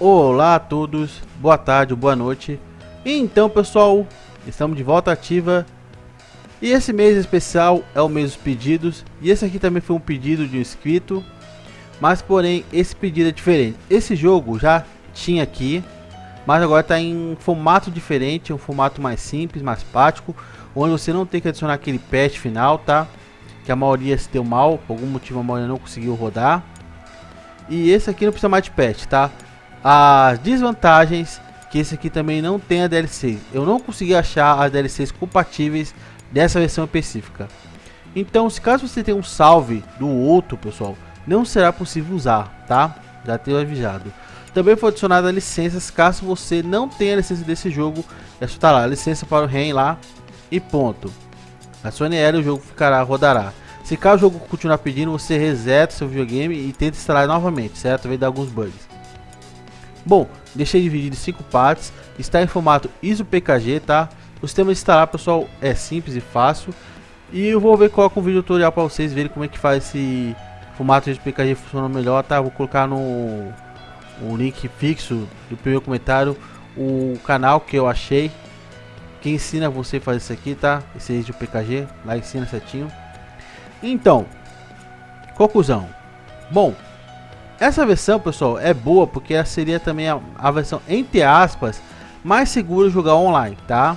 Olá a todos, boa tarde, boa noite. Então pessoal, estamos de volta ativa E esse mês especial é o mês dos pedidos E esse aqui também foi um pedido de um inscrito Mas porém, esse pedido é diferente Esse jogo já tinha aqui Mas agora está em formato diferente Um formato mais simples, mais prático Onde você não tem que adicionar aquele patch final, tá? Que a maioria se deu mal Por algum motivo a maioria não conseguiu rodar e esse aqui não precisa mais de patch, tá? As desvantagens que esse aqui também não tem a DLC. Eu não consegui achar as DLCs compatíveis dessa versão específica. Então, se caso você tem um salve do outro, pessoal, não será possível usar, tá? Já tenho avisado. Também foi adicionada licenças caso você não tenha licença desse jogo. É só tá lá, licença para o REN lá e ponto. A Sony L o jogo ficará, rodará. Se caso o jogo continuar pedindo, você reseta seu videogame e tenta instalar novamente, certo? Vai dar alguns bugs. Bom, deixei dividido em 5 partes, está em formato ISO PKG, tá? O sistema de instalar, pessoal, é simples e fácil. E eu vou ver coloco um vídeo tutorial para vocês verem como é que faz esse formato ISO PKG funcionar melhor, tá? Vou colocar no o link fixo do primeiro comentário o canal que eu achei que ensina você a fazer isso aqui, tá? Esse ISO PKG, lá ensina certinho. Então, conclusão. Bom, essa versão, pessoal, é boa porque seria também a, a versão, entre aspas, mais segura de jogar online, tá?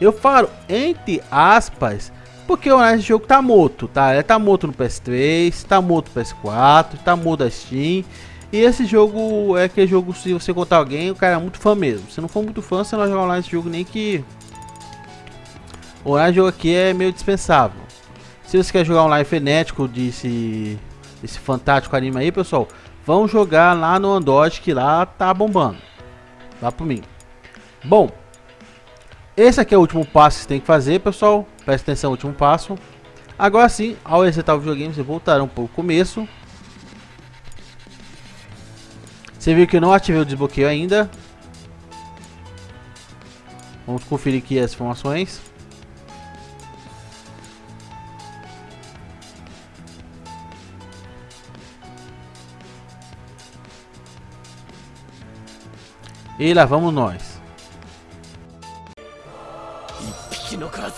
Eu falo entre aspas porque o esse jogo tá morto, tá? Ele tá morto no PS3, tá morto no PS4, tá morto na Steam. E esse jogo é aquele jogo, se você contar alguém, o cara é muito fã mesmo. Se não for muito fã, você não vai jogar online esse jogo nem que... O online jogo aqui é meio dispensável. Se você quer jogar online frenético desse, desse fantástico anime aí, pessoal, vão jogar lá no Android que lá tá bombando. Lá por mim. Bom, esse aqui é o último passo que você tem que fazer, pessoal. Presta atenção no último passo. Agora sim, ao resetar o videogame, você voltará um pouco começo. Você viu que eu não ativei o desbloqueio ainda. Vamos conferir aqui as informações. E lá vamos nós.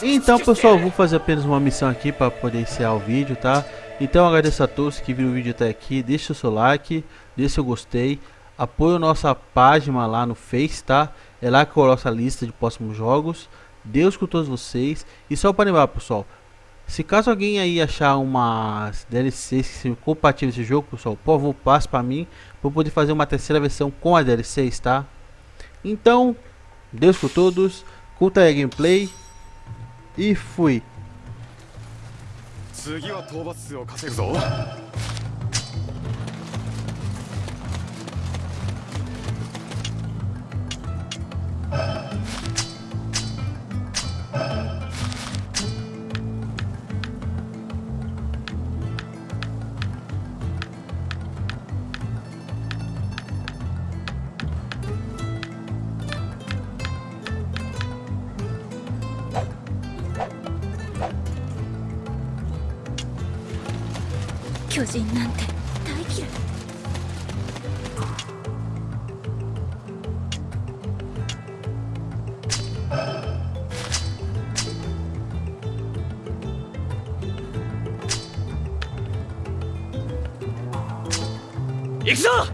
Então pessoal, vou fazer apenas uma missão aqui para poder encerrar o vídeo, tá? Então agradeço a todos que viram o vídeo até aqui, deixa o seu like, deixa o gostei, apoie a nossa página lá no Face, tá? É lá que eu coloco a lista de próximos jogos. Deus com todos vocês. E só para lembrar pessoal, se caso alguém aí achar umas DLCs que sejam compatíveis esse jogo, pessoal, por favor, passe para mim, para poder fazer uma terceira versão com as DLCs, tá? Então, Deus por todos, curta a gameplay e fui. 巨人なんて大嫌い行くぞ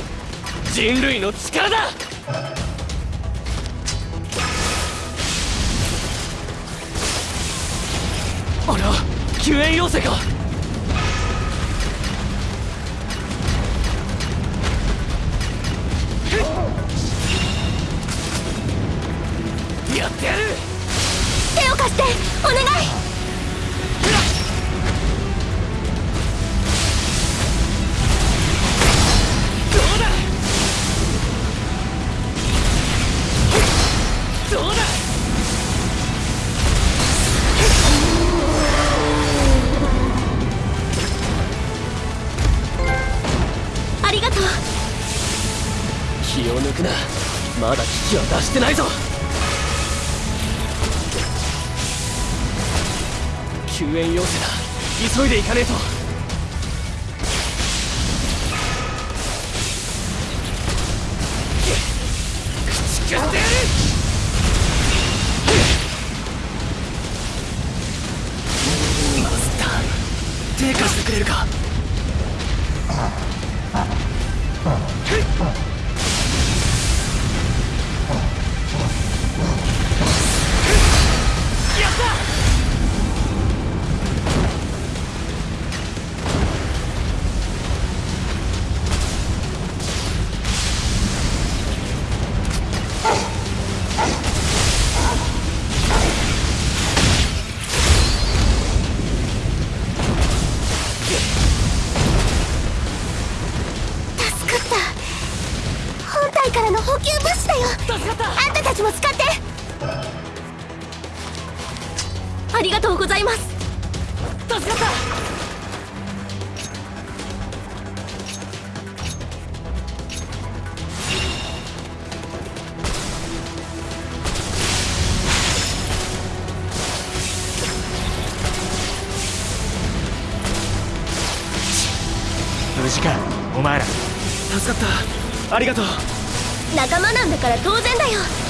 人類の力だ！あれは救援要請かまだ危機は脱してないぞ。救援要請だ。急いで行かねえと。口食ってやるマスター手貸してくれるか？たちも使って。ありがとうございます。助かった。無事かお前ら。助かった。ありがとう。仲間なんだから当然だよ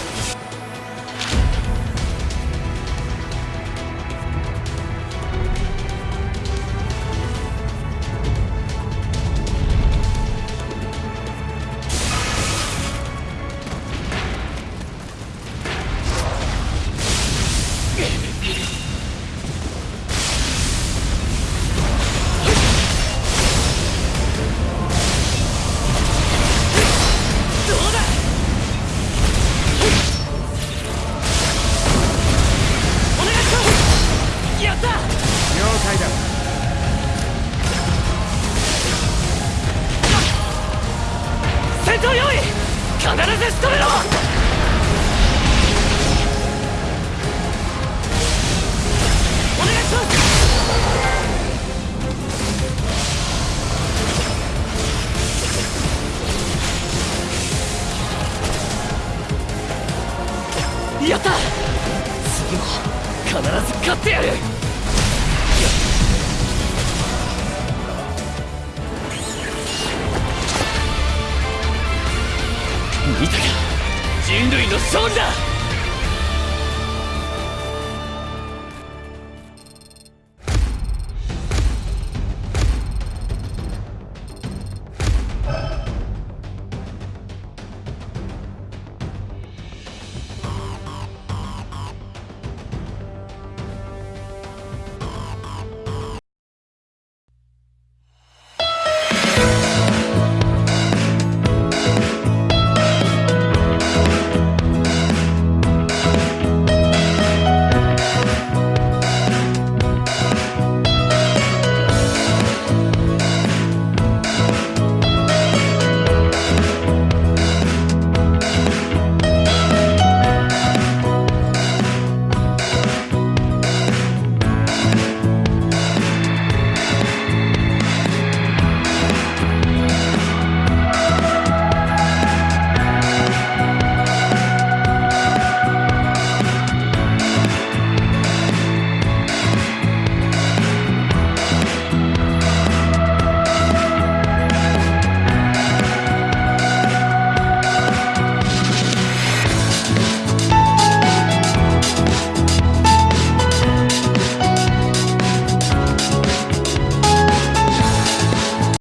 見たか。人類の勝利だ。